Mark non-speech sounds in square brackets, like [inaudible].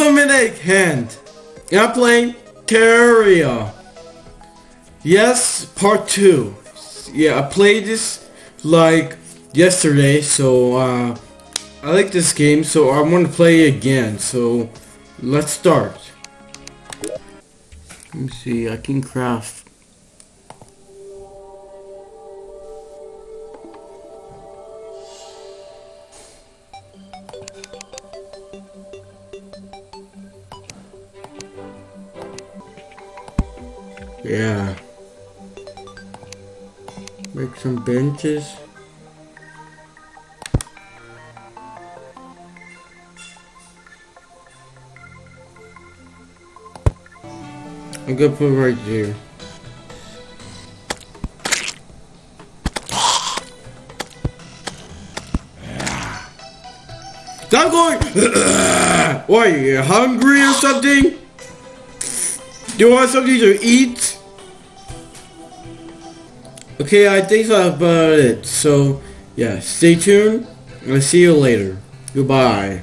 is a Midnight Hand. And I'm playing Terraria. Yes, part two. Yeah, I played this like yesterday, so uh, I like this game, so I want to play again. So let's start. Let me see, I can craft. Yeah. Make some benches. I'm gonna put right here. Stop going! [coughs] What, are you hungry or something? Do you want something to eat? Okay, I think that's about it. So, yeah, stay tuned. I'll see you later. Goodbye.